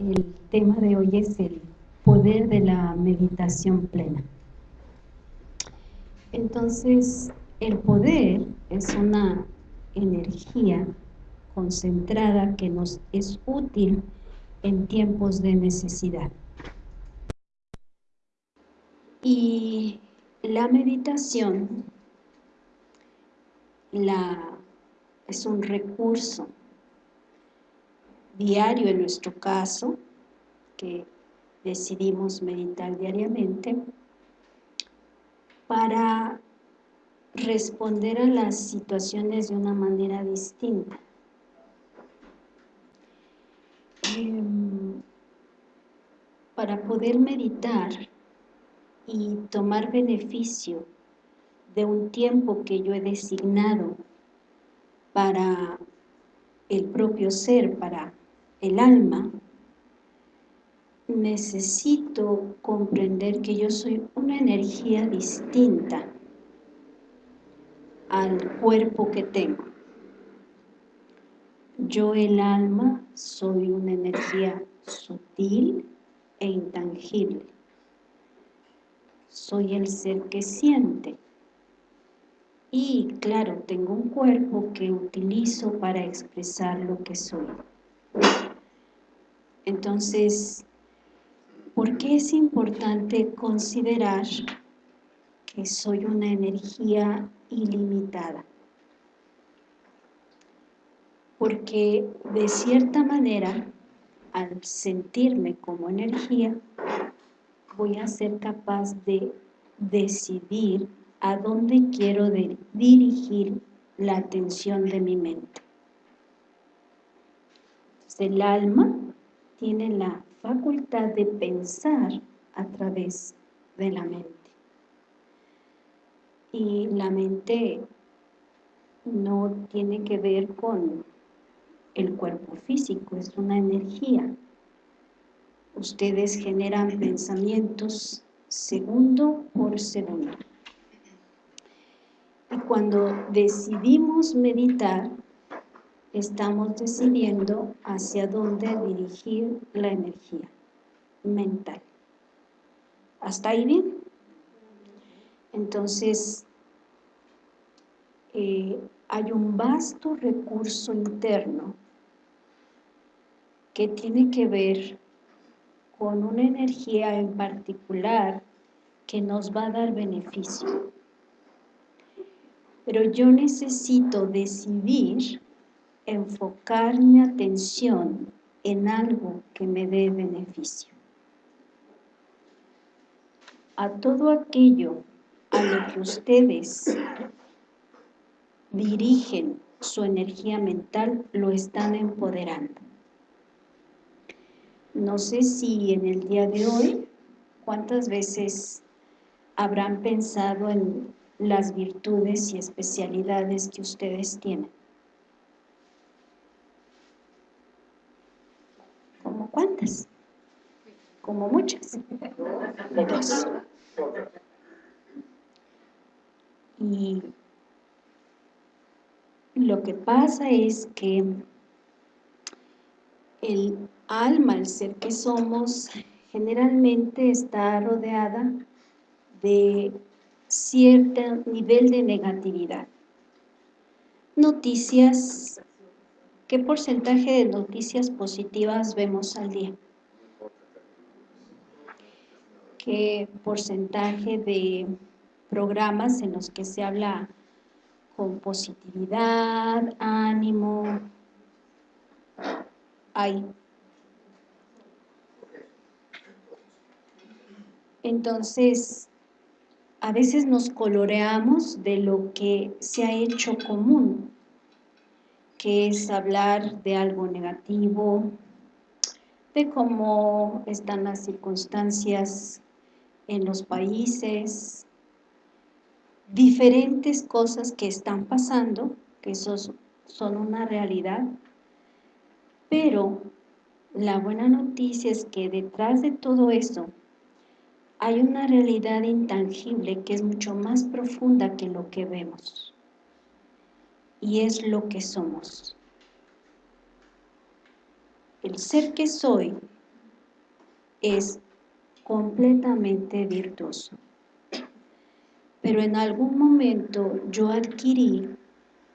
El tema de hoy es el poder de la meditación plena. Entonces, el poder es una energía concentrada que nos es útil en tiempos de necesidad. Y la meditación la, es un recurso diario en nuestro caso, que decidimos meditar diariamente, para responder a las situaciones de una manera distinta. Em, para poder meditar y tomar beneficio de un tiempo que yo he designado para el propio ser, para el alma, necesito comprender que yo soy una energía distinta al cuerpo que tengo. Yo, el alma, soy una energía sutil e intangible. Soy el ser que siente. Y claro, tengo un cuerpo que utilizo para expresar lo que soy. Entonces, ¿por qué es importante considerar que soy una energía ilimitada? Porque de cierta manera, al sentirme como energía, voy a ser capaz de decidir a dónde quiero dirigir la atención de mi mente. Entonces, el alma tiene la facultad de pensar a través de la mente. Y la mente no tiene que ver con el cuerpo físico, es una energía. Ustedes generan pensamientos segundo por segundo. Y cuando decidimos meditar, estamos decidiendo hacia dónde dirigir la energía mental. ¿Hasta ahí bien? Entonces, eh, hay un vasto recurso interno que tiene que ver con una energía en particular que nos va a dar beneficio. Pero yo necesito decidir enfocar mi atención en algo que me dé beneficio. A todo aquello a lo que ustedes dirigen su energía mental, lo están empoderando. No sé si en el día de hoy, cuántas veces habrán pensado en las virtudes y especialidades que ustedes tienen. ¿Cuántas? Como muchas. Dos. Y lo que pasa es que el alma, el ser que somos, generalmente está rodeada de cierto nivel de negatividad. Noticias ¿Qué porcentaje de noticias positivas vemos al día? ¿Qué porcentaje de programas en los que se habla con positividad, ánimo, hay? Entonces, a veces nos coloreamos de lo que se ha hecho común que es hablar de algo negativo, de cómo están las circunstancias en los países, diferentes cosas que están pasando, que esos son una realidad, pero la buena noticia es que detrás de todo eso hay una realidad intangible que es mucho más profunda que lo que vemos y es lo que somos. El ser que soy es completamente virtuoso. Pero en algún momento yo adquirí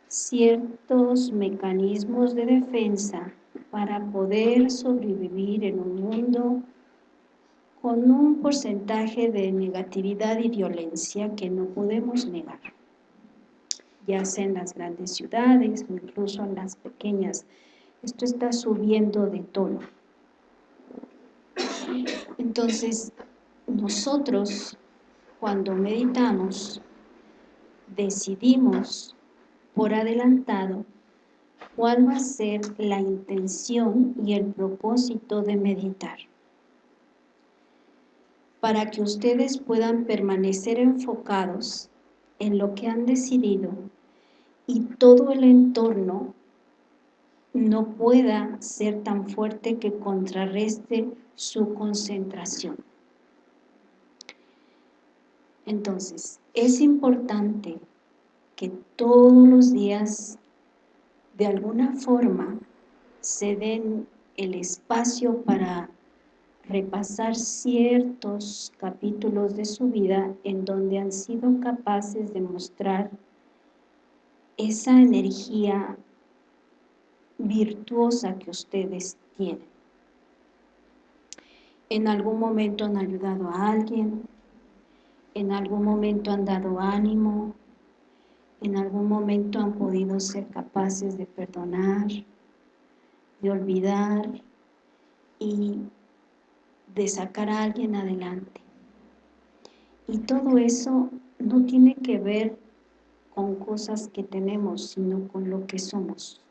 ciertos mecanismos de defensa para poder sobrevivir en un mundo con un porcentaje de negatividad y violencia que no podemos negar, ya sea en las grandes ciudades o incluso en las pequeñas. Esto está subiendo de tono. Entonces, nosotros cuando meditamos decidimos por adelantado cuál va a ser la intención y el propósito de meditar. Para que ustedes puedan permanecer enfocados en lo que han decidido y todo el entorno no pueda ser tan fuerte que contrarreste su concentración. Entonces, es importante que todos los días, de alguna forma, se den el espacio para repasar ciertos capítulos de su vida en donde han sido capaces de mostrar esa energía virtuosa que ustedes tienen. En algún momento han ayudado a alguien, en algún momento han dado ánimo, en algún momento han podido ser capaces de perdonar, de olvidar y de sacar a alguien adelante. Y todo eso no tiene que ver con cosas que tenemos, sino con lo que somos.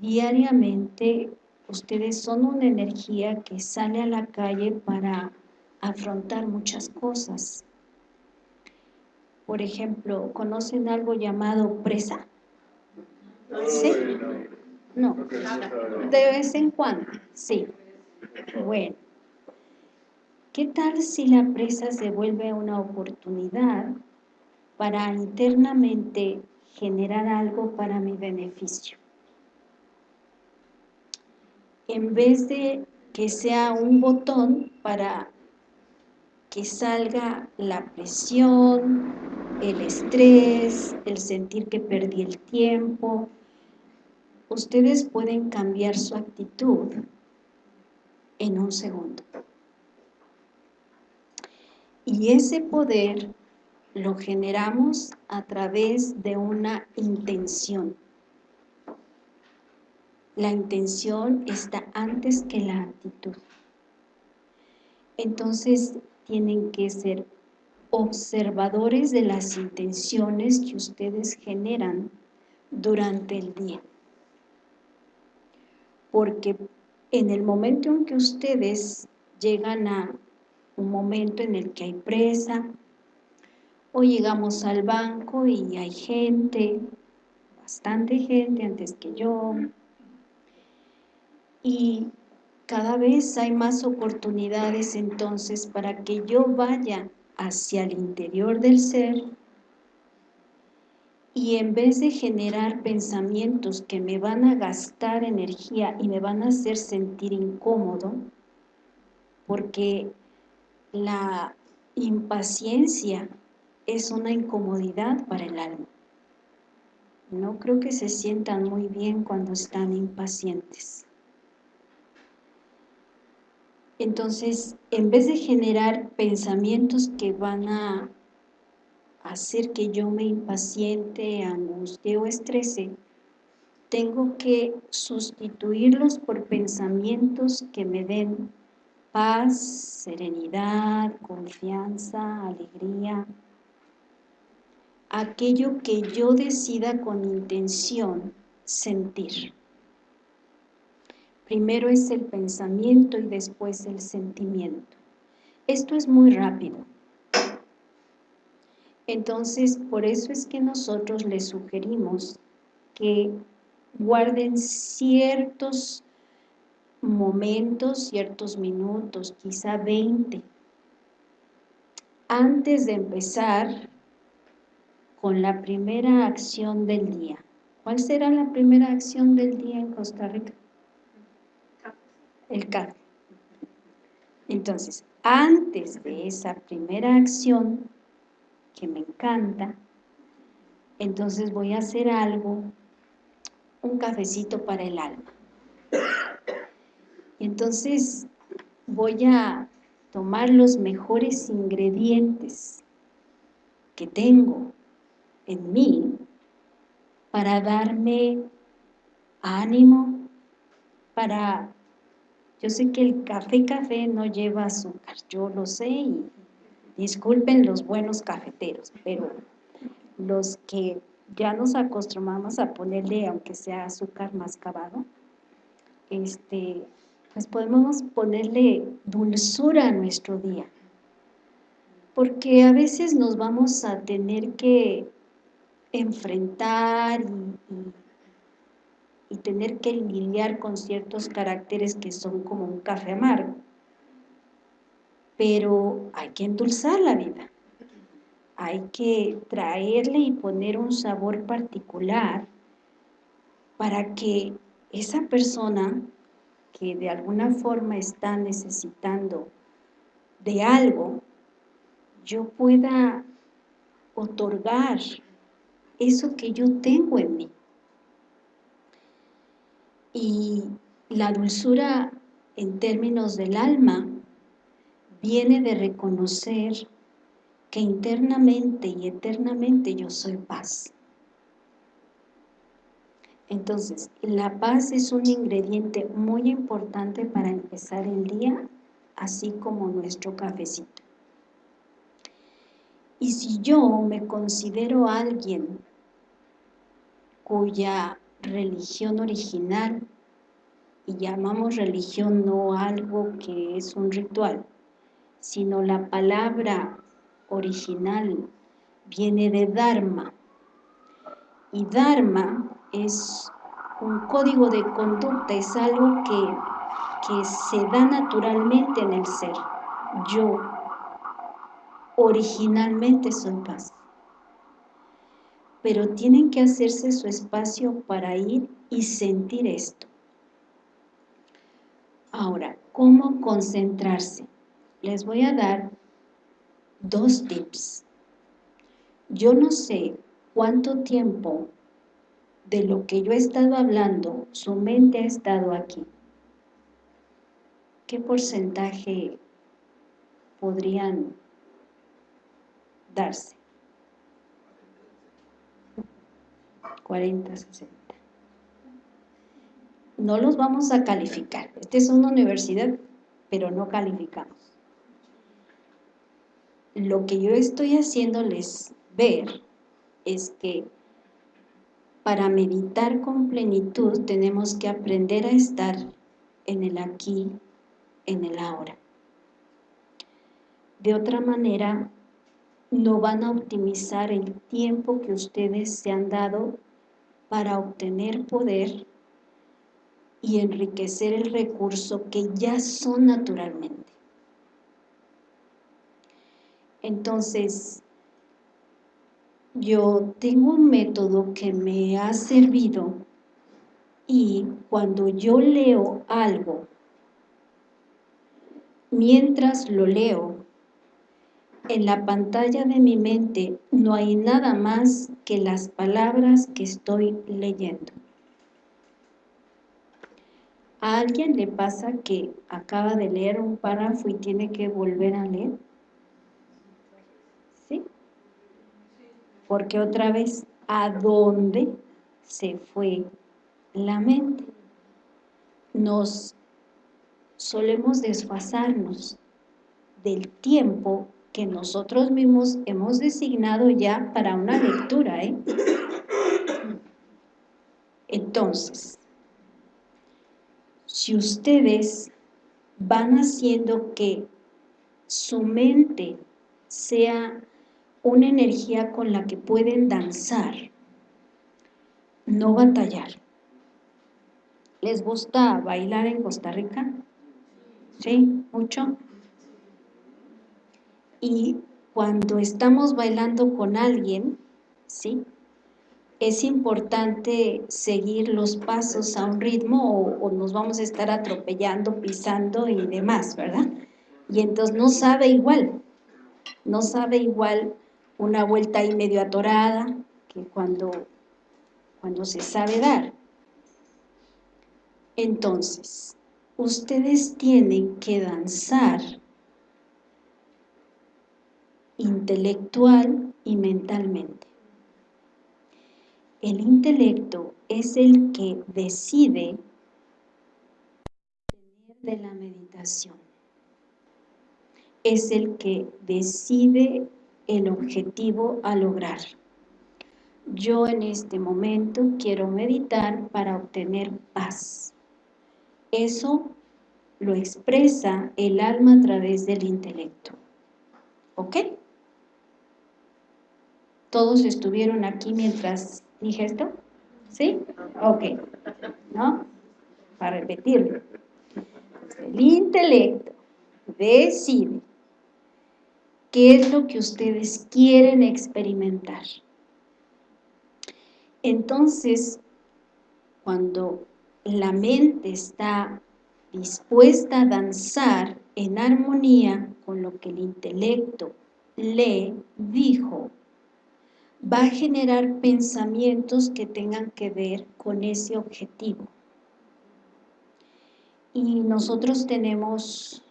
Diariamente ustedes son una energía que sale a la calle para afrontar muchas cosas. Por ejemplo, ¿conocen algo llamado presa? ¿Sí? No, de vez en cuando, sí. Bueno, ¿qué tal si la presa se vuelve una oportunidad para internamente generar algo para mi beneficio? En vez de que sea un botón para que salga la presión, el estrés, el sentir que perdí el tiempo, ustedes pueden cambiar su actitud en un segundo. Y ese poder lo generamos a través de una intención. La intención está antes que la actitud. Entonces tienen que ser observadores de las intenciones que ustedes generan durante el día. Porque en el momento en que ustedes llegan a un momento en el que hay presa, o llegamos al banco y hay gente, bastante gente antes que yo, y cada vez hay más oportunidades entonces para que yo vaya hacia el interior del ser y en vez de generar pensamientos que me van a gastar energía y me van a hacer sentir incómodo, porque la impaciencia es una incomodidad para el alma. No creo que se sientan muy bien cuando están impacientes. Entonces, en vez de generar pensamientos que van a hacer que yo me impaciente, angustie o estrese, tengo que sustituirlos por pensamientos que me den paz, serenidad, confianza, alegría. Aquello que yo decida con intención sentir. Primero es el pensamiento y después el sentimiento. Esto es muy rápido. Entonces, por eso es que nosotros les sugerimos que guarden ciertos momentos, ciertos minutos, quizá 20, antes de empezar con la primera acción del día. ¿Cuál será la primera acción del día en Costa Rica? El café. Entonces, antes de esa primera acción, que me encanta, entonces voy a hacer algo, un cafecito para el alma. Entonces, voy a tomar los mejores ingredientes que tengo en mí para darme ánimo, para... Yo sé que el café café no lleva azúcar, yo lo sé y disculpen los buenos cafeteros, pero los que ya nos acostumbramos a ponerle, aunque sea azúcar mascabado, este, pues podemos ponerle dulzura a nuestro día. Porque a veces nos vamos a tener que enfrentar y, tener que lidiar con ciertos caracteres que son como un café amargo. Pero hay que endulzar la vida. Hay que traerle y poner un sabor particular para que esa persona que de alguna forma está necesitando de algo, yo pueda otorgar eso que yo tengo en mí. Y la dulzura en términos del alma viene de reconocer que internamente y eternamente yo soy paz. Entonces, la paz es un ingrediente muy importante para empezar el día, así como nuestro cafecito. Y si yo me considero alguien cuya religión original, y llamamos religión no algo que es un ritual, sino la palabra original viene de Dharma, y Dharma es un código de conducta, es algo que, que se da naturalmente en el ser. Yo originalmente soy paz. Pero tienen que hacerse su espacio para ir y sentir esto. Ahora, ¿cómo concentrarse? Les voy a dar dos tips. Yo no sé cuánto tiempo de lo que yo he estado hablando, su mente ha estado aquí. ¿Qué porcentaje podrían darse? 40, 60. No los vamos a calificar. Esta es una universidad, pero no calificamos. Lo que yo estoy haciéndoles ver es que para meditar con plenitud tenemos que aprender a estar en el aquí, en el ahora. De otra manera, no van a optimizar el tiempo que ustedes se han dado para obtener poder y enriquecer el recurso que ya son naturalmente. Entonces, yo tengo un método que me ha servido y cuando yo leo algo, mientras lo leo, en la pantalla de mi mente no hay nada más que las palabras que estoy leyendo. ¿A alguien le pasa que acaba de leer un párrafo y tiene que volver a leer? porque otra vez, ¿a dónde se fue la mente? Nos solemos desfasarnos del tiempo que nosotros mismos hemos designado ya para una lectura, ¿eh? Entonces, si ustedes van haciendo que su mente sea una energía con la que pueden danzar, no batallar. ¿Les gusta bailar en Costa Rica? ¿Sí? ¿Mucho? Y cuando estamos bailando con alguien, ¿sí? Es importante seguir los pasos a un ritmo o, nos vamos a estar atropellando, pisando y demás, ¿verdad? Y entonces no sabe igual, no sabe igual una vuelta ahí medio atorada que cuando, cuando se sabe dar. Entonces, ustedes tienen que danzar intelectual y mentalmente. El intelecto es el que decide de la meditación. Es el que decide el objetivo a lograr. Yo en este momento quiero meditar para obtener paz. Eso lo expresa el alma a través del intelecto. ¿Ok? ¿Todos estuvieron aquí mientras dije esto? ¿Sí? Ok. ¿No? Para repetirlo. El intelecto decide qué es lo que ustedes quieren experimentar. Entonces, cuando la mente está dispuesta a danzar en armonía con lo que el intelecto le dijo, va a generar pensamientos que tengan que ver con ese objetivo. Y nosotros tenemos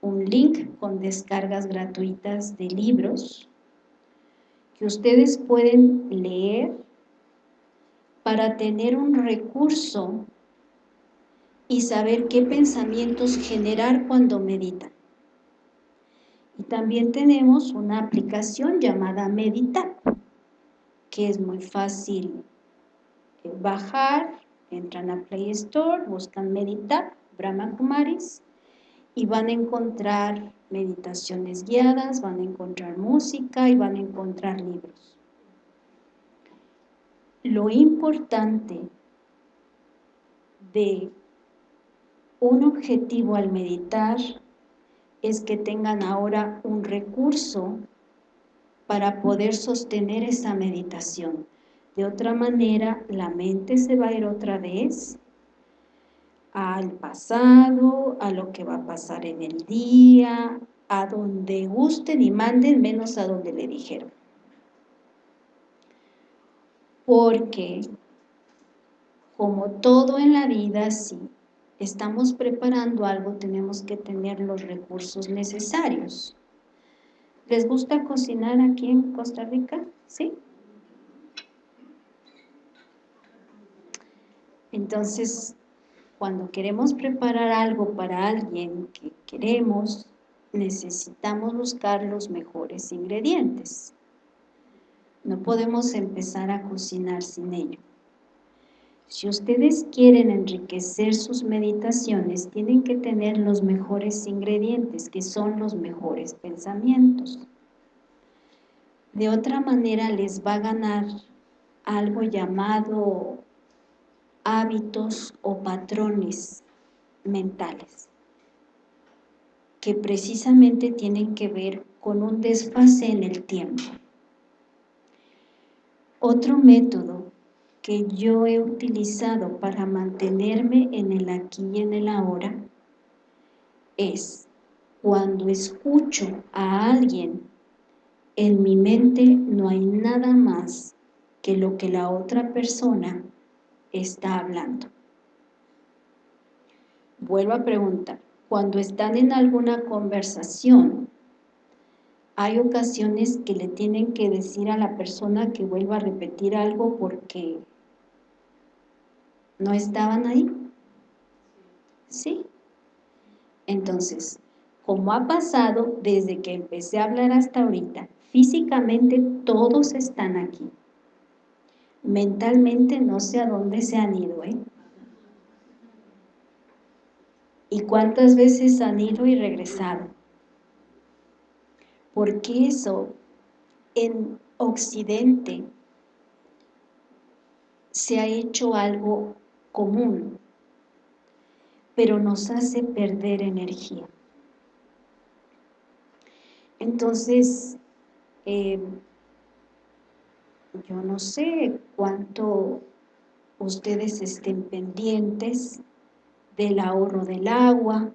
un link con descargas gratuitas de libros que ustedes pueden leer para tener un recurso y saber qué pensamientos generar cuando meditan. También tenemos una aplicación llamada Meditar, que es muy fácil eh, bajar, entran a Play Store, buscan Meditar, Brahma Kumaris, y van a encontrar meditaciones guiadas, van a encontrar música y van a encontrar libros. Lo importante de un objetivo al meditar es que tengan ahora un recurso para poder sostener esa meditación. De otra manera, la mente se va a ir otra vez al pasado, a lo que va a pasar en el día, a donde gusten y manden, menos a donde le dijeron. Porque, como todo en la vida, sí, estamos preparando algo, tenemos que tener los recursos necesarios. ¿Les gusta cocinar aquí en Costa Rica? ¿Sí? Entonces, cuando queremos preparar algo para alguien que queremos, necesitamos buscar los mejores ingredientes. No podemos empezar a cocinar sin ello. Si ustedes quieren enriquecer sus meditaciones, tienen que tener los mejores ingredientes, que son los mejores pensamientos. De otra manera les va a ganar algo llamado hábitos o patrones mentales, que precisamente tienen que ver con un desfase en el tiempo. Otro método que yo he utilizado para mantenerme en el aquí y en el ahora es cuando escucho a alguien, en mi mente no hay nada más que lo que la otra persona está hablando. Vuelvo a preguntar, cuando están en alguna conversación, hay ocasiones que le tienen que decir a la persona que vuelva a repetir algo porque ¿No estaban ahí? ¿Sí? Entonces, como ha pasado desde que empecé a hablar hasta ahorita, físicamente todos están aquí. Mentalmente no sé a dónde se han ido, ¿eh? ¿Y cuántas veces han ido y regresado? Porque eso en Occidente se ha hecho algo común, pero nos hace perder energía. Entonces, eh, yo no sé cuánto ustedes estén pendientes del ahorro del agua,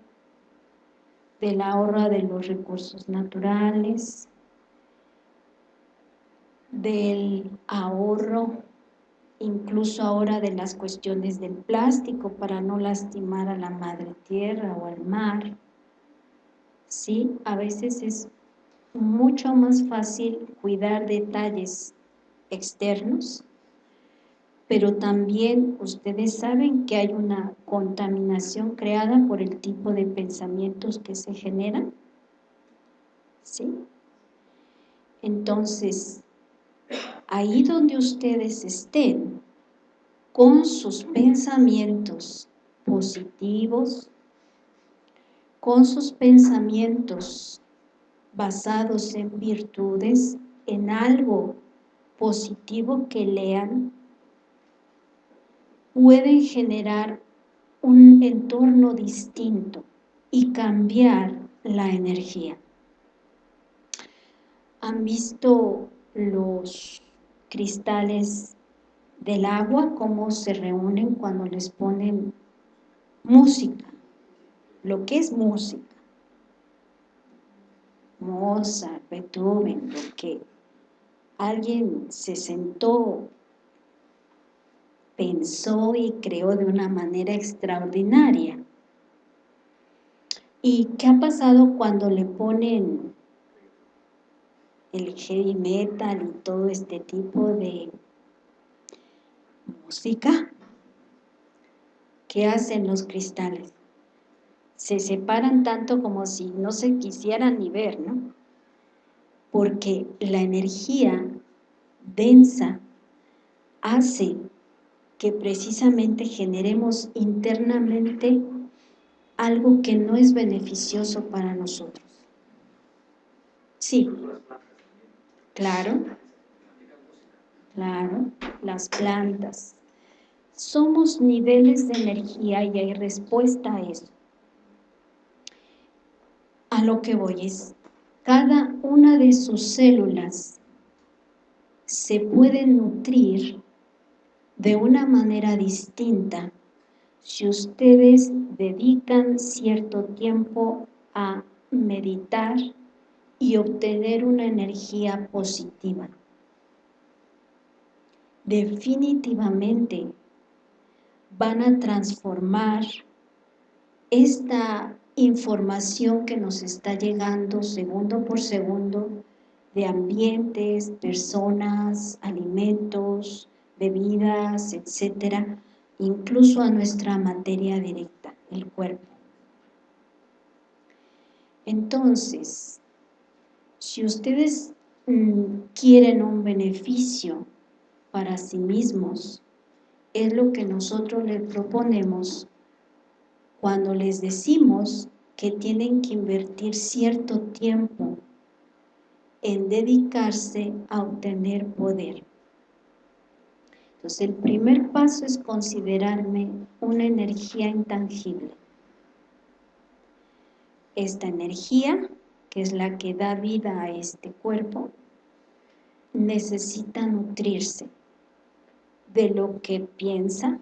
del ahorro de los recursos naturales, del ahorro, incluso ahora de las cuestiones del plástico para no lastimar a la madre tierra o al mar. Sí, a veces es mucho más fácil cuidar detalles externos, pero también ustedes saben que hay una contaminación creada por el tipo de pensamientos que se generan. ¿Sí? Entonces, ahí donde ustedes estén, con sus pensamientos positivos, con sus pensamientos basados en virtudes, en algo positivo que lean, pueden generar un entorno distinto y cambiar la energía. ¿Han visto los cristales del agua, cómo se reúnen cuando les ponen música, lo que es música. Mozart, Beethoven, lo que alguien se sentó, pensó y creó de una manera extraordinaria. ¿Y qué ha pasado cuando le ponen el heavy metal y todo este tipo de música, ¿qué hacen los cristales? Se separan tanto como si no se quisieran ni ver, ¿no? Porque la energía densa hace que precisamente generemos internamente algo que no es beneficioso para nosotros. Sí, Claro, claro, las plantas. Somos niveles de energía y hay respuesta a eso. A lo que voy es, cada una de sus células se puede nutrir de una manera distinta si ustedes dedican cierto tiempo a meditar, y obtener una energía positiva. Definitivamente van a transformar esta información que nos está llegando segundo por segundo de ambientes, personas, alimentos, bebidas, etcétera, incluso a nuestra materia directa, el cuerpo. Entonces, si ustedes mm, quieren un beneficio para sí mismos, es lo que nosotros les proponemos cuando les decimos que tienen que invertir cierto tiempo en dedicarse a obtener poder. Entonces, el primer paso es considerarme una energía intangible. Esta energía que es la que da vida a este cuerpo, necesita nutrirse de lo que piensa,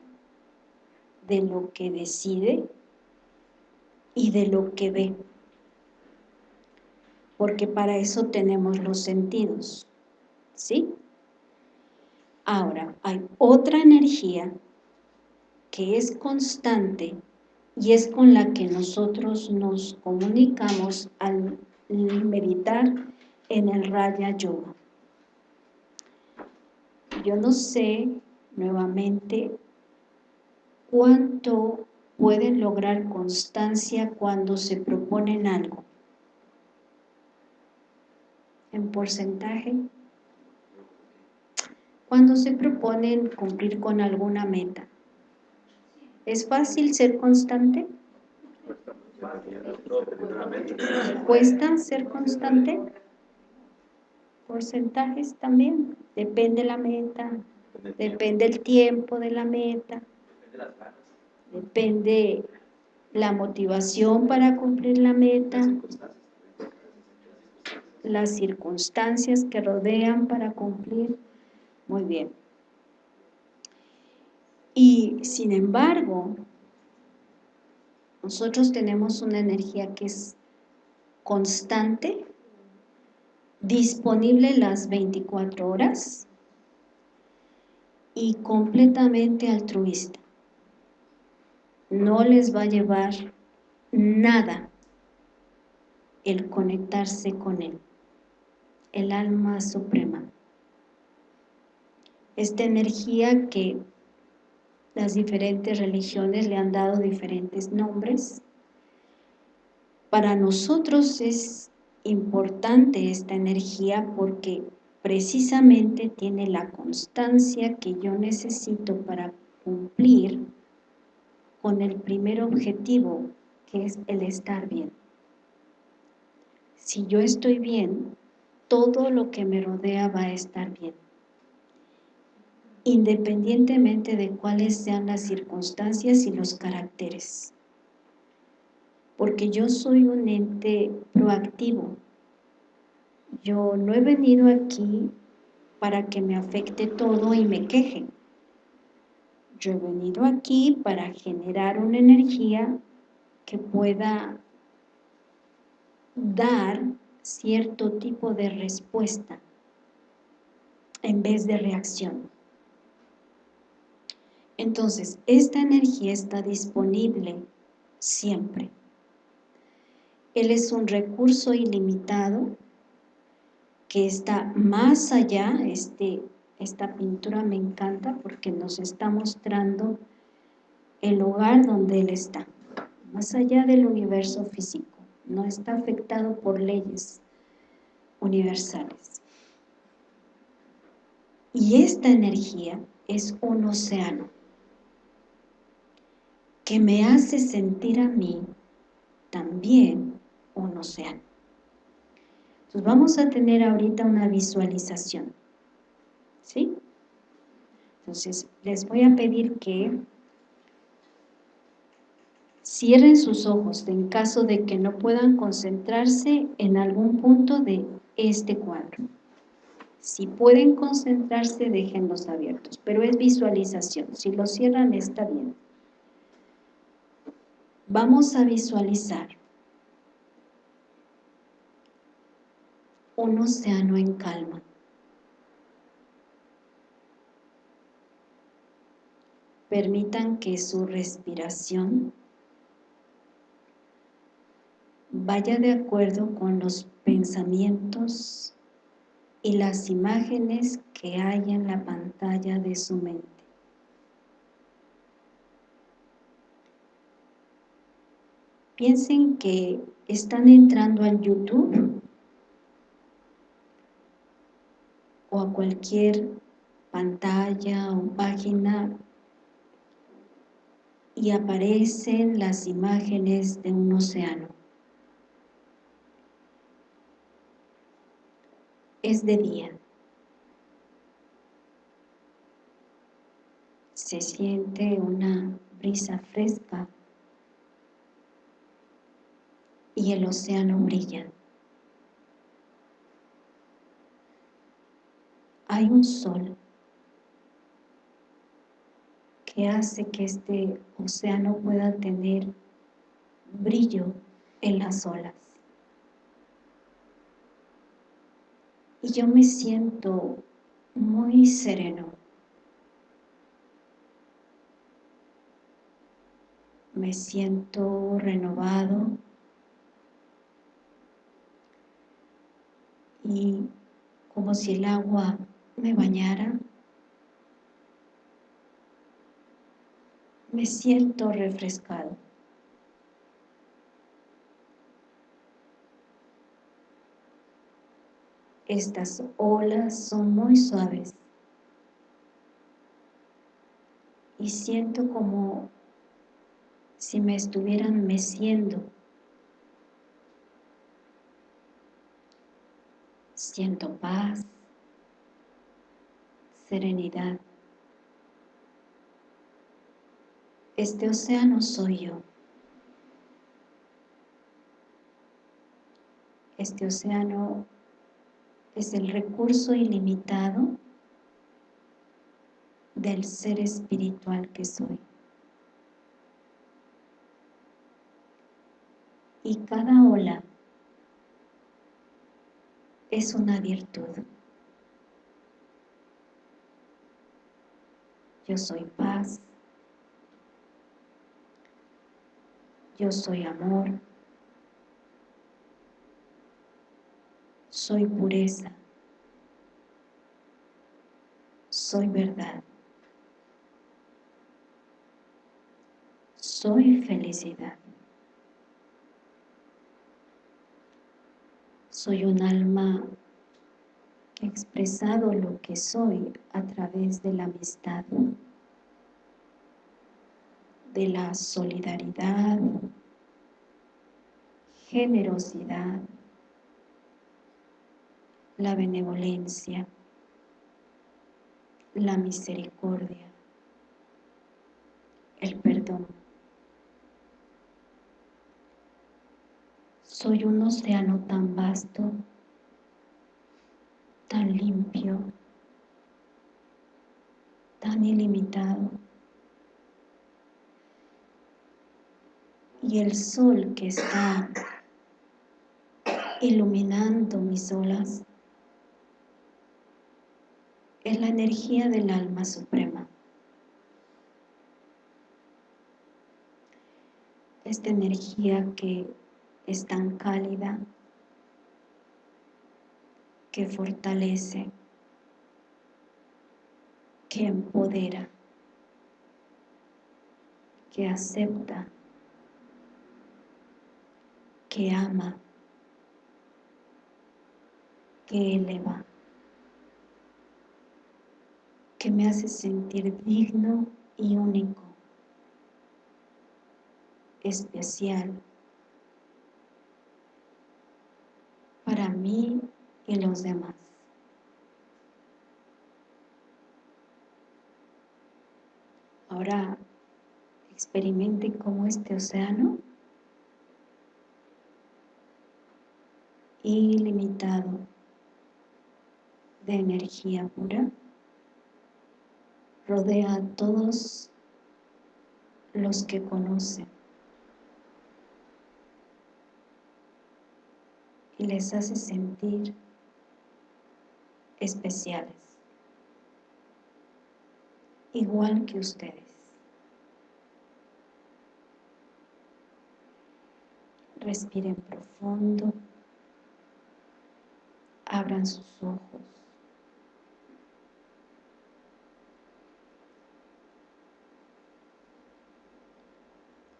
de lo que decide y de lo que ve. Porque para eso tenemos los sentidos, ¿sí? Ahora, hay otra energía que es constante y es con la que nosotros nos comunicamos al meditar en el Raya Yoga. Yo no sé, nuevamente, cuánto pueden lograr constancia cuando se proponen algo. En porcentaje. Cuando se proponen cumplir con alguna meta. ¿Es fácil ser constante? ¿Cuesta ser constante? Porcentajes también. Depende la meta, depende el tiempo de la meta, depende la motivación para cumplir la meta, las circunstancias. Que rodean para cumplir. Muy bien. Y sin embargo, nosotros tenemos una energía que es constante, disponible las 24 horas y completamente altruista. No les va a llevar nada el conectarse con Él, el alma suprema. Esta energía que las diferentes religiones le han dado diferentes nombres. Para nosotros es importante esta energía porque precisamente tiene la constancia que yo necesito para cumplir con el primer objetivo, que es el estar bien. Si yo estoy bien, todo lo que me rodea va a estar bien independientemente de cuáles sean las circunstancias y los caracteres. Porque yo soy un ente proactivo. Yo no he venido aquí para que me afecte todo y me queje. Yo he venido aquí para generar una energía que pueda dar cierto tipo de respuesta en vez de reacción. Entonces, esta energía está disponible siempre. Él es un recurso ilimitado que está más allá, este, esta pintura me encanta porque nos está mostrando el lugar donde Él está, más allá del universo físico, no está afectado por leyes universales. Y esta energía es un océano que me hace sentir a mí también un océano. Entonces vamos a tener ahorita una visualización, ¿sí? Entonces les voy a pedir que cierren sus ojos en caso de que no puedan concentrarse en algún punto de este cuadro. Si pueden concentrarse, déjenlos abiertos, pero es visualización. Si lo cierran, está bien vamos a visualizar un océano en calma. Permitan que su respiración vaya de acuerdo con los pensamientos y las imágenes que hay en la pantalla de su mente. Piensen que están entrando al YouTube o a cualquier pantalla o página y aparecen las imágenes de un océano. Es de día. Se siente una brisa fresca y el océano brilla. Hay un sol que hace que este océano pueda tener brillo en las olas. Y yo me siento muy sereno. Me siento renovado, y como si el agua me bañara, me siento refrescado. Estas olas son muy suaves. Y siento como si me estuvieran meciendo. Siento paz, serenidad. Este océano soy yo. Este océano es el recurso ilimitado del ser espiritual que soy. Y cada ola es una virtud. Yo soy paz. Yo soy amor. Soy pureza. Soy verdad. Soy felicidad. Soy un alma expresado lo que soy a través de la amistad, de la solidaridad, generosidad, la benevolencia, la misericordia, el perdón. Soy un océano tan vasto, tan limpio, tan ilimitado. Y el sol que está iluminando mis olas es la energía del alma suprema. Esta energía que es tan cálida que fortalece, que empodera, que acepta, que ama, que eleva, que me hace sentir digno y único, especial, para mí y los demás. Ahora experimente cómo este océano ilimitado de energía pura rodea a todos los que conocen y les hace sentir especiales, igual que ustedes. Respiren profundo, abran sus ojos.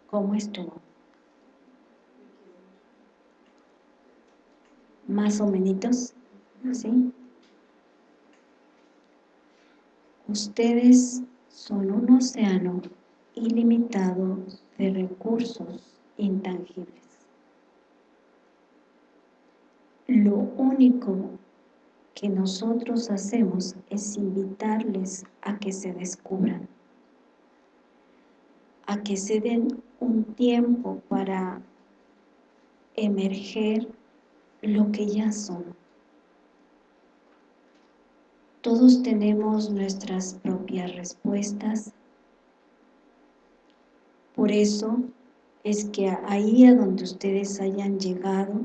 ¿Cómo estuvo? más o menos, ¿sí? Ustedes son un océano ilimitado de recursos intangibles. Lo único que nosotros hacemos es invitarles a que se descubran, a que se den un tiempo para emerger lo que ya son. Todos tenemos nuestras propias respuestas. Por eso es que ahí a donde ustedes hayan llegado,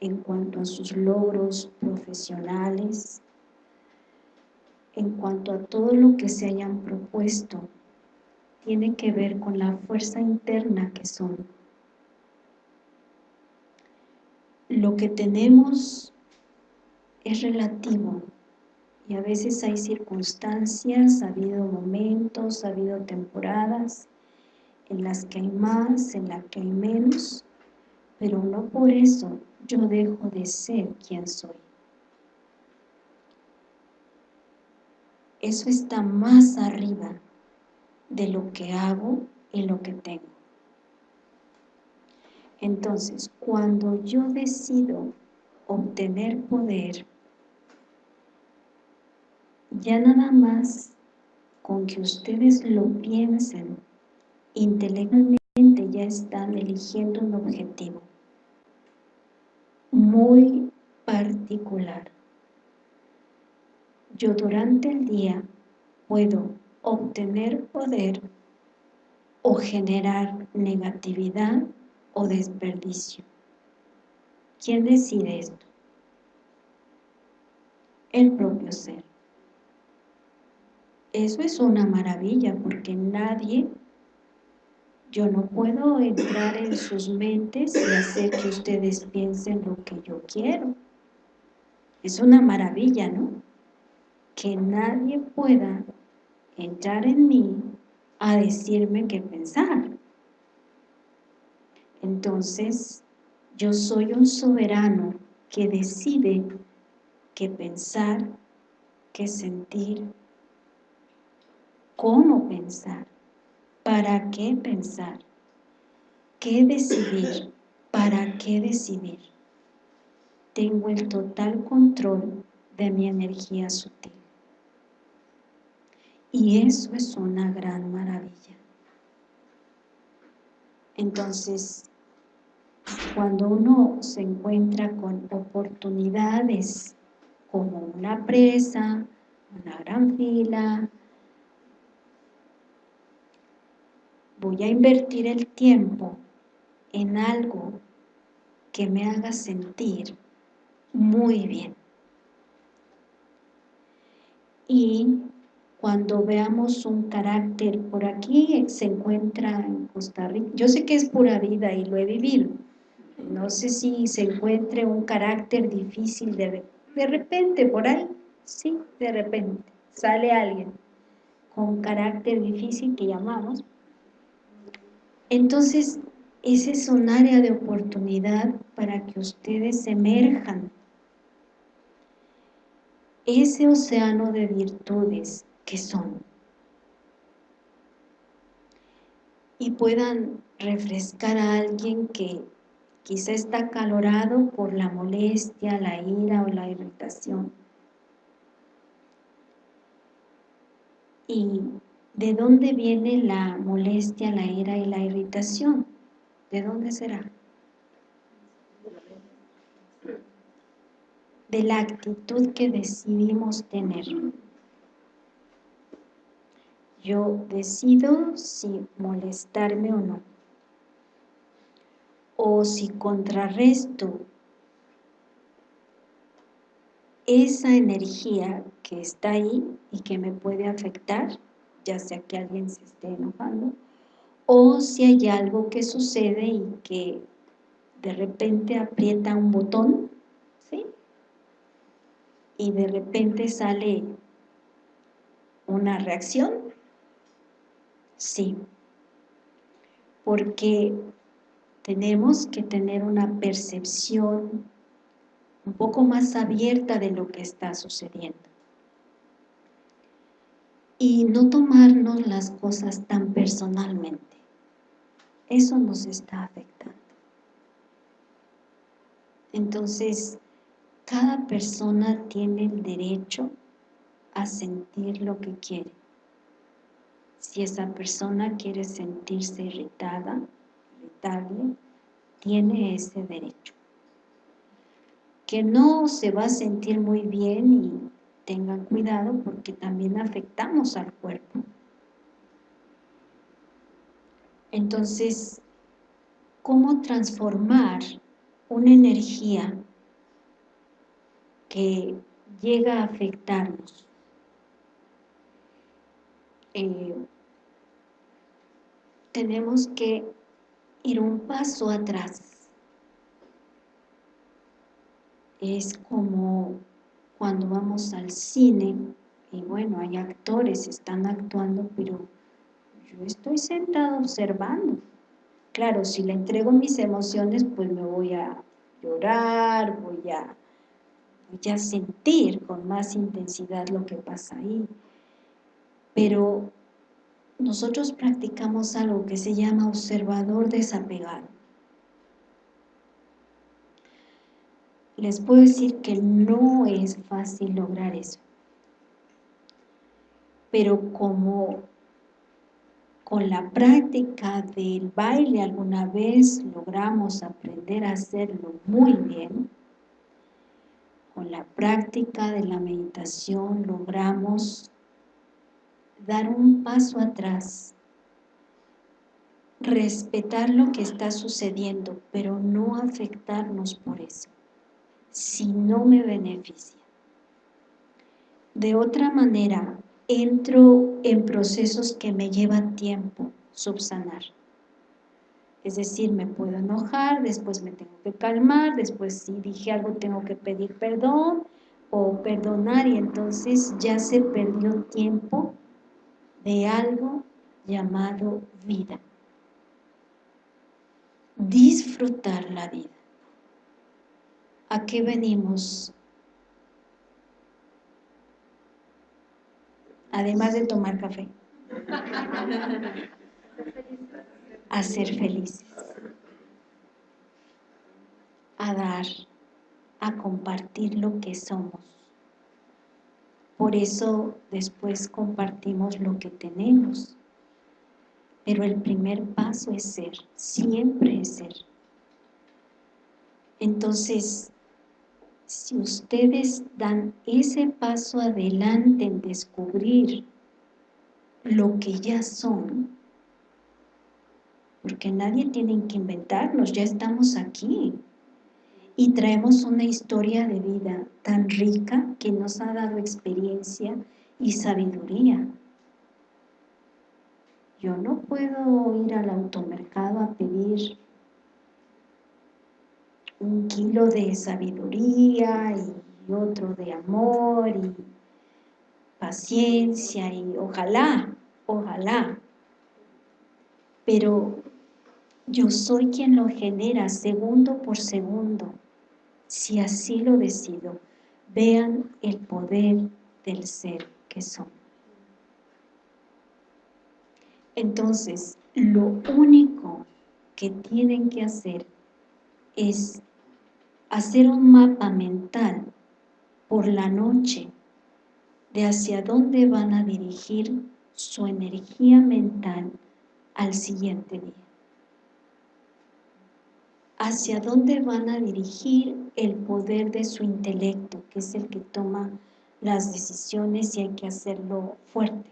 en cuanto a sus logros profesionales, en cuanto a todo lo que se hayan propuesto, tiene que ver con la fuerza interna que son lo que tenemos es relativo a veces hay circunstancias, ha habido momentos, ha habido temporadas en las que hay más, en las que hay menos, pero no por eso yo dejo de ser quien soy. Eso está más arriba de lo que hago y lo que tengo. Entonces, cuando yo decido obtener poder, ya nada más con que ustedes lo piensen, intelectualmente ya están eligiendo un objetivo muy particular. Yo durante el día puedo obtener poder o generar negatividad o desperdicio. ¿Quién decide esto? el propio ser. Eso es una maravilla porque nadie, yo no puedo entrar en sus mentes y hacer que ustedes piensen lo que yo quiero. Es una maravilla, ¿no? Que nadie pueda entrar en mí a decirme qué pensar. Entonces, yo soy un soberano que decide qué pensar, qué sentir, cómo pensar, para qué pensar, qué decidir, para qué decidir. Tengo el total control de mi energía sutil. Y eso es una gran maravilla. Entonces, cuando uno se encuentra con oportunidades como una presa, una gran fila, voy a invertir el tiempo en algo que me haga sentir muy bien. Y cuando veamos un carácter, por aquí se encuentra en Costa Rica, yo sé que es pura vida y lo he vivido, no sé si se encuentre un carácter difícil de, de repente por ahí, sí, de repente, sale alguien con carácter difícil que llamamos, entonces, ese es un área de oportunidad para que ustedes emerjan. Ese océano de virtudes que son. Y puedan refrescar a alguien que quizá está acalorado por la molestia, la ira o la irritación. Y ¿De dónde viene la molestia, la ira y la irritación? ¿De dónde será? De la actitud que decidimos tener. Yo decido si molestarme o no. O si contrarresto esa energía que está ahí y que me puede afectar ya sea que alguien se esté enojando, o si hay algo que sucede y que de repente aprieta un botón, ¿sí? Y de repente sale una reacción, sí, porque tenemos que tener una percepción un poco más abierta de lo que está sucediendo y no tomarnos las cosas tan personalmente. Eso nos está afectando. Entonces, cada persona tiene el derecho a sentir lo que quiere. Si esa persona quiere sentirse irritada, irritable, tiene ese derecho. Que no se va a sentir muy bien y tengan cuidado porque también afectamos al cuerpo. Entonces, ¿cómo transformar una energía que llega a afectarnos? Eh, tenemos que ir un paso atrás. Es como cuando vamos al cine, y bueno, hay actores, están actuando, pero yo estoy sentado observando. Claro, si le entrego mis emociones, pues me voy a llorar, voy a, voy a sentir con más intensidad lo que pasa ahí. Pero nosotros practicamos algo que se llama observador desapegado. Les puedo decir que no es fácil lograr eso. Pero como con la práctica del baile alguna vez logramos aprender a hacerlo muy bien, con la práctica de la meditación logramos dar un paso atrás, respetar lo que está sucediendo, pero no afectarnos por eso si no me beneficia. De otra manera, entro en procesos que me llevan tiempo subsanar. Es decir, me puedo enojar, después me tengo que calmar, después si dije algo tengo que pedir perdón o perdonar y entonces ya se perdió tiempo de algo llamado vida. Disfrutar la vida. ¿A qué venimos además de tomar café. A ser felices. A dar, a compartir lo que somos. Por eso después compartimos lo que tenemos. Pero el primer paso es ser, siempre es ser. Entonces, si ustedes dan ese paso adelante en descubrir lo que ya son, porque nadie tiene que inventarnos, ya estamos aquí y traemos una historia de vida tan rica que nos ha dado experiencia y sabiduría. Yo no puedo ir al automercado a pedir un kilo de sabiduría y otro de amor y paciencia y ojalá, ojalá. Pero yo soy quien lo genera segundo por segundo, si así lo decido. Vean el poder del ser que son. Entonces, lo único que tienen que hacer es hacer un mapa mental por la noche de hacia dónde van a dirigir su energía mental al siguiente día. Hacia dónde van a dirigir el poder de su intelecto, que es el que toma las decisiones y hay que hacerlo fuerte.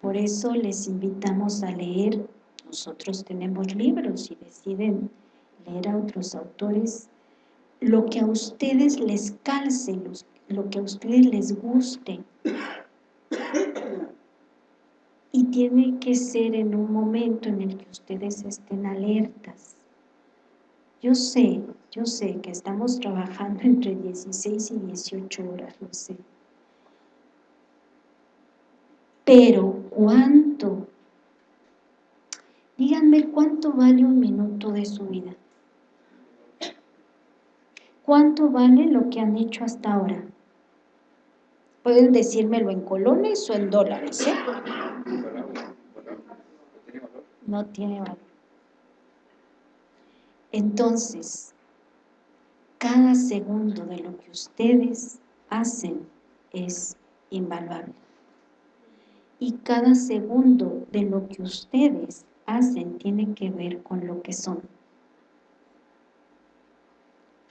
Por eso les invitamos a leer, nosotros tenemos libros y deciden leer a otros autores, lo que a ustedes les calce, lo que a ustedes les guste. Y tiene que ser en un momento en el que ustedes estén alertas. Yo sé, yo sé que estamos trabajando entre 16 y 18 horas, lo sé. Pero, ¿cuánto? Díganme cuánto vale un minuto de su vida. ¿Cuánto vale lo que han hecho hasta ahora? Pueden decírmelo en colones o en dólares, ¿eh? No tiene valor. Entonces, cada segundo de lo que ustedes hacen es invaluable. Y cada segundo de lo que ustedes hacen tiene que ver con lo que son.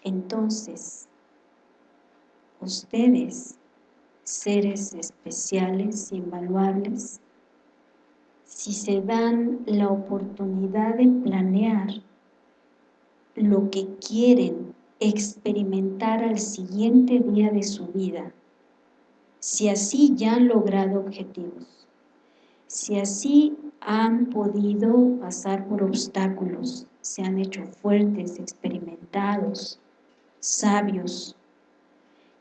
Entonces, ustedes, seres especiales, invaluables, si se dan la oportunidad de planear lo que quieren experimentar al siguiente día de su vida, si así ya han logrado objetivos, si así han podido pasar por obstáculos, se han hecho fuertes, experimentados, sabios,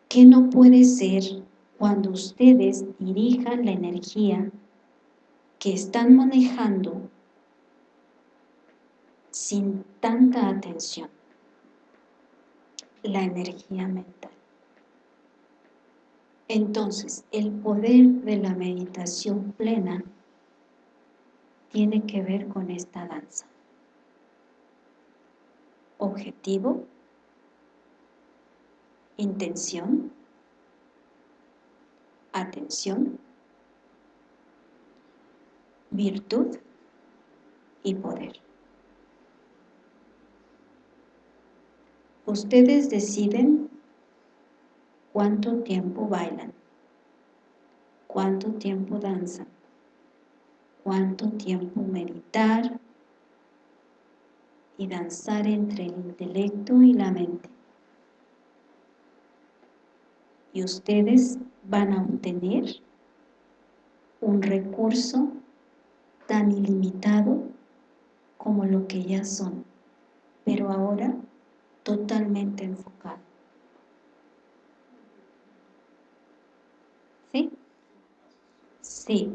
que no puede ser cuando ustedes dirijan la energía que están manejando sin tanta atención, la energía mental. Entonces, el poder de la meditación plena tiene que ver con esta danza. Objetivo, intención, atención, virtud y poder. Ustedes deciden cuánto tiempo bailan, cuánto tiempo danzan, cuánto tiempo meditar y danzar entre el intelecto y la mente. Y ustedes van a obtener un recurso tan ilimitado como lo que ya son, pero ahora totalmente enfocado. ¿Sí? Sí.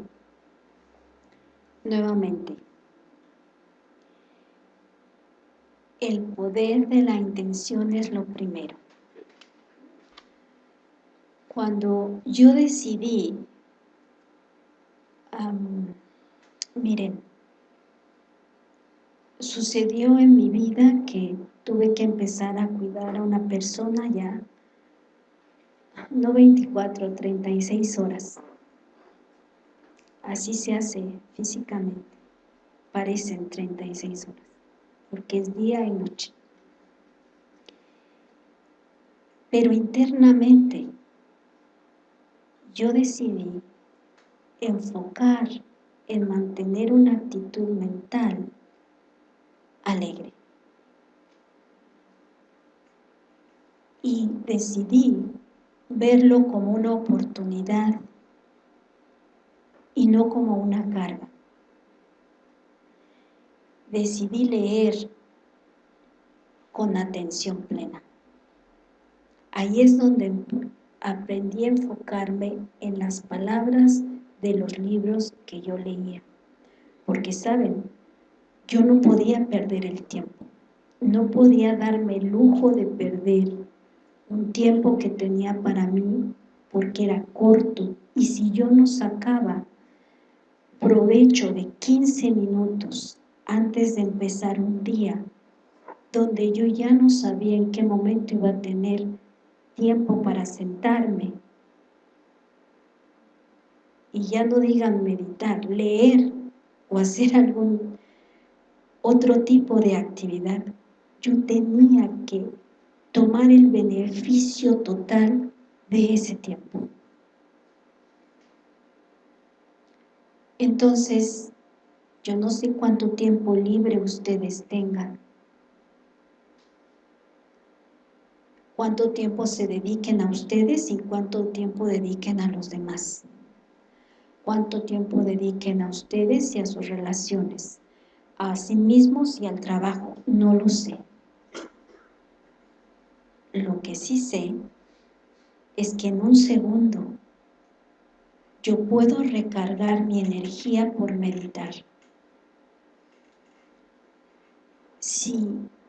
Nuevamente. El poder de la intención es lo primero. Cuando yo decidí, miren, sucedió en mi vida que tuve que empezar a cuidar a una persona ya, no 24, 36 horas. Así se hace físicamente, parecen 36 horas, porque es día y noche. Pero internamente yo decidí enfocar en mantener una actitud mental alegre. Y decidí verlo como una oportunidad y no como una carga. Decidí leer con atención plena. Ahí es donde aprendí a enfocarme en las palabras de los libros que yo leía. Porque, ¿saben? Yo no podía perder el tiempo. No podía darme el lujo de perder un tiempo que tenía para mí porque era corto. Y si yo no sacaba provecho de 15 minutos antes de empezar un día, donde yo ya no sabía en qué momento iba a tener tiempo para sentarme, y ya no digan meditar, leer o hacer algún otro tipo de actividad, yo tenía que tomar el beneficio total de ese tiempo. Entonces, yo no sé cuánto tiempo libre ustedes tengan, cuánto tiempo se dediquen a ustedes y cuánto tiempo dediquen a los demás. Cuánto tiempo dediquen a ustedes y a sus relaciones a sí mismos y al trabajo, no lo sé. Lo que sí sé es que en un segundo yo puedo recargar mi energía por meditar. Si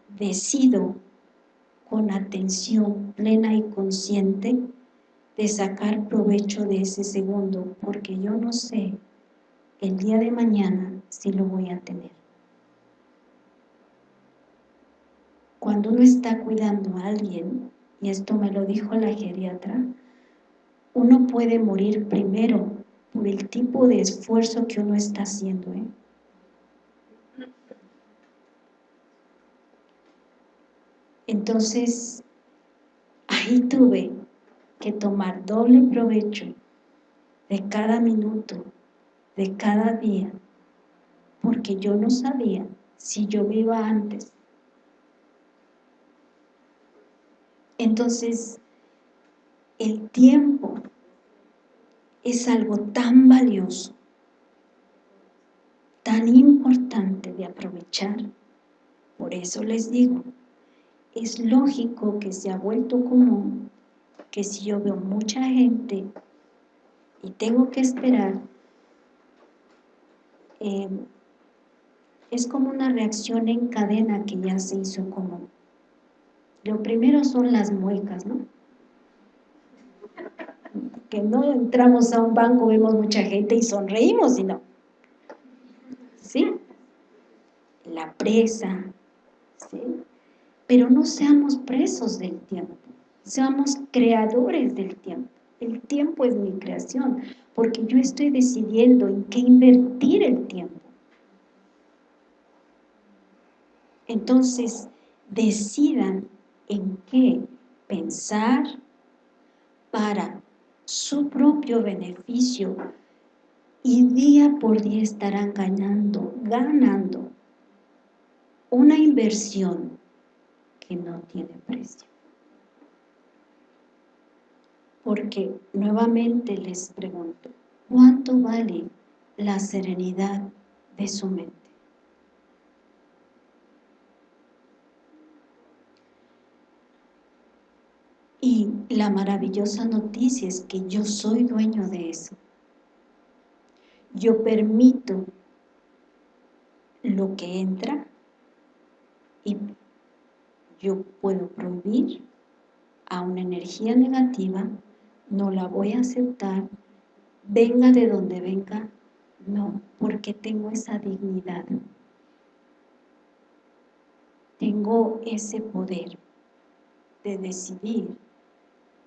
decido con atención plena y consciente de sacar provecho de ese segundo, porque yo no sé el día de mañana si lo voy a tener. Cuando uno está cuidando a alguien, y esto me lo dijo la geriatra, uno puede morir primero por el tipo de esfuerzo que uno está haciendo. ¿eh? Entonces, ahí tuve que tomar doble provecho de cada minuto, de cada día, porque yo no sabía si yo iba antes Entonces, el tiempo es algo tan valioso, tan importante de aprovechar. Por eso les digo, es lógico que se ha vuelto común que si yo veo mucha gente y tengo que esperar, eh, es como una reacción en cadena que ya se hizo común. Lo primero son las muecas, ¿no? Que no entramos a un banco, vemos mucha gente y sonreímos, sino, ¿sí? La presa, ¿sí? Pero no seamos presos del tiempo, seamos creadores del tiempo. El tiempo es mi creación, porque yo estoy decidiendo en qué invertir el tiempo. Entonces, decidan en qué pensar para su propio beneficio y día por día estarán ganando, ganando una inversión que no tiene precio. Porque nuevamente les pregunto, ¿cuánto vale la serenidad de su mente? Y la maravillosa noticia es que yo soy dueño de eso. Yo permito lo que entra y yo puedo prohibir a una energía negativa, no la voy a aceptar, venga de donde venga, no, porque tengo esa dignidad. Tengo ese poder de decidir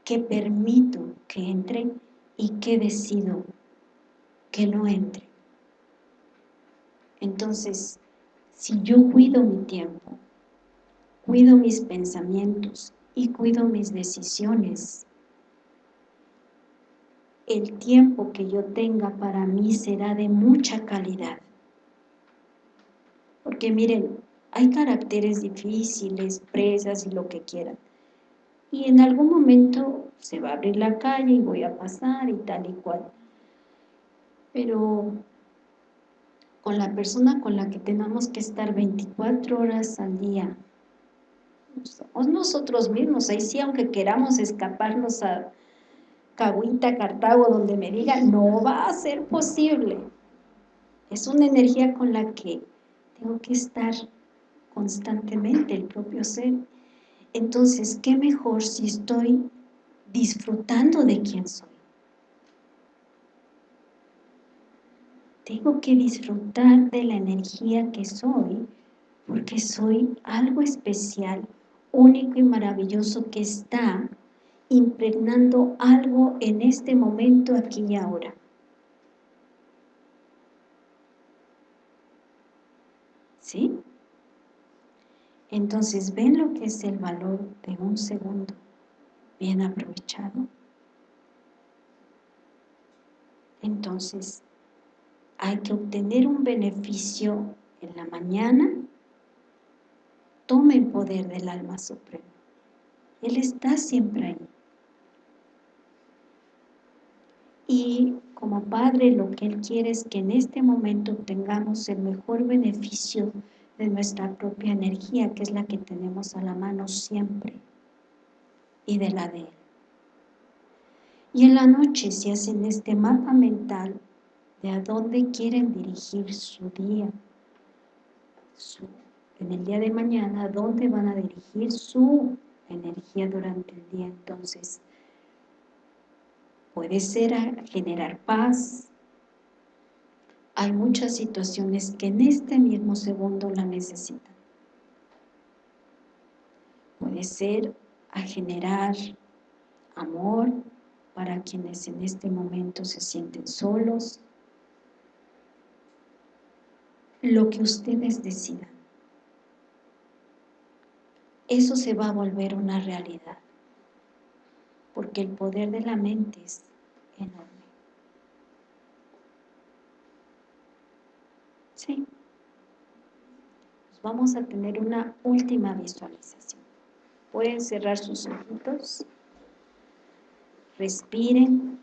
qué permito que entre y qué decido que no entre. Entonces, si yo cuido mi tiempo, cuido mis pensamientos y cuido mis decisiones, el tiempo que yo tenga para mí será de mucha calidad. Porque miren, hay caracteres difíciles, presas y lo que quieran. Y en algún momento se va a abrir la calle y voy a pasar y tal y cual. Pero con la persona con la que tenemos que estar 24 horas al día, somos nosotros mismos, ahí sí, aunque queramos escaparnos a Cahuita, Cartago, donde me digan, no va a ser posible. Es una energía con la que tengo que estar constantemente, el propio ser. Entonces, ¿qué mejor si estoy disfrutando de quién soy? Tengo que disfrutar de la energía que soy, porque soy algo especial, único y maravilloso que está impregnando algo en este momento, aquí y ahora. ¿Sí? Entonces, ¿ven lo que es el valor de un segundo bien aprovechado? Entonces, hay que obtener un beneficio en la mañana, tome el poder del alma suprema. Él está siempre ahí. y como Padre lo que Él quiere es que en este momento tengamos el mejor beneficio de nuestra propia energía, que es la que tenemos a la mano siempre, y de la de Él. Y en la noche se hacen este mapa mental de a dónde quieren dirigir su día, en el día de mañana, dónde van a dirigir su energía durante el día. Entonces, puede ser a generar paz. Hay muchas situaciones que en este mismo segundo la necesitan. Puede ser a generar amor para quienes en este momento se sienten solos. Lo que ustedes decidan. Eso se va a volver una realidad porque el poder de la mente es enorme. Sí. vamos a tener una última visualización. Pueden cerrar sus ojitos. Respiren.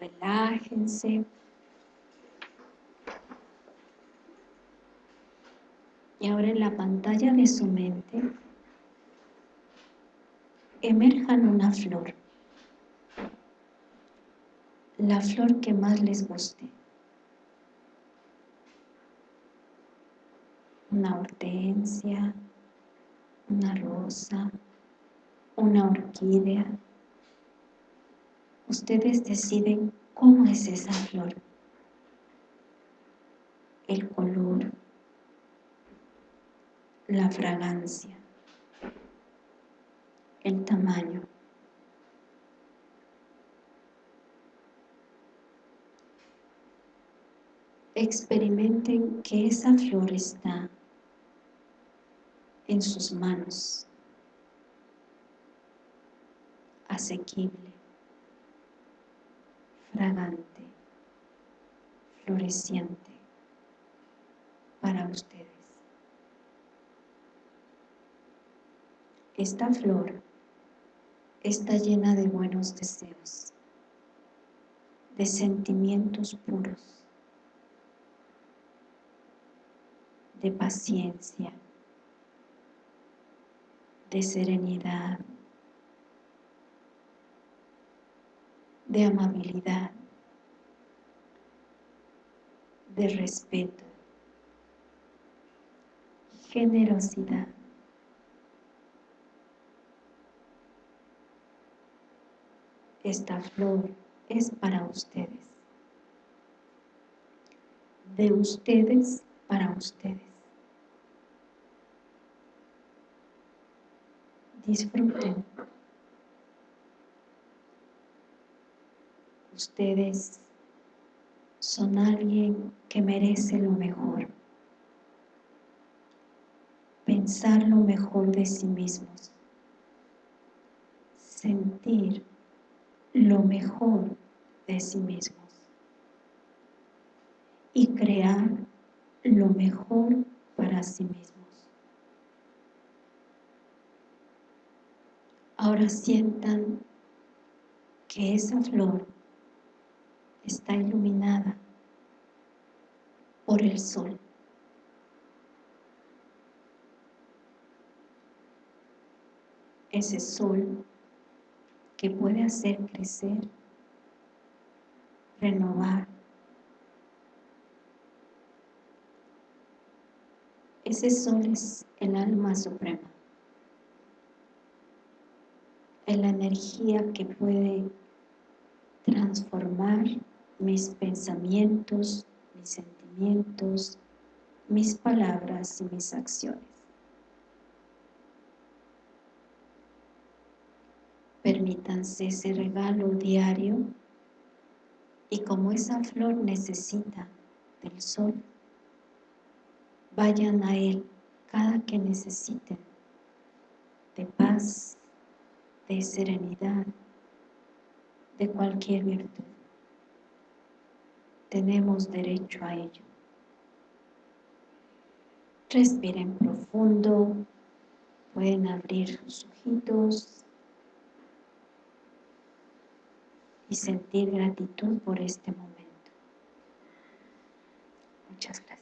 Relájense. Y ahora en la pantalla de su mente emerjan una flor. La flor que más les guste. Una hortensia, una rosa, una orquídea. Ustedes deciden cómo es esa flor. El color, la fragancia el tamaño. Experimenten que esa flor está en sus manos, asequible, fragante, floreciente para ustedes. Esta flor está llena de buenos deseos, de sentimientos puros, de paciencia, de serenidad, de amabilidad, de respeto, generosidad. Esta flor es para ustedes, de ustedes para ustedes. Disfruten. Ustedes son alguien que merece lo mejor. Pensar lo mejor de sí mismos. Sentir lo mejor de sí mismos. Y crear lo mejor para sí mismos. Ahora sientan que esa flor está iluminada por el sol. Ese sol que puede hacer crecer, renovar. Ese sol es el alma suprema, es la energía que puede transformar mis pensamientos, mis sentimientos, mis palabras y mis acciones. Permítanse ese regalo diario y como esa flor necesita del sol, vayan a él cada que necesiten de paz, de serenidad, de cualquier virtud tenemos derecho a ello. Respiren profundo, pueden abrir sus ojitos y sentir gratitud por este momento. Muchas gracias.